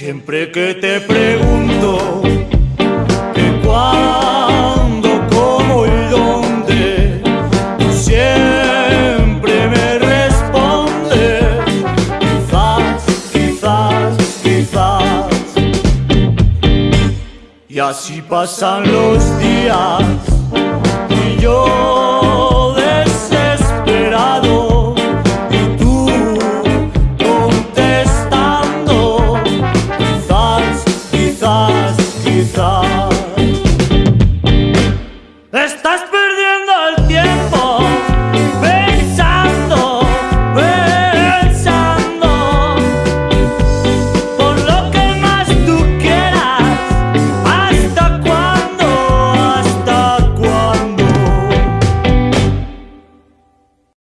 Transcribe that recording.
Siempre que te pregunto Y así pasan los días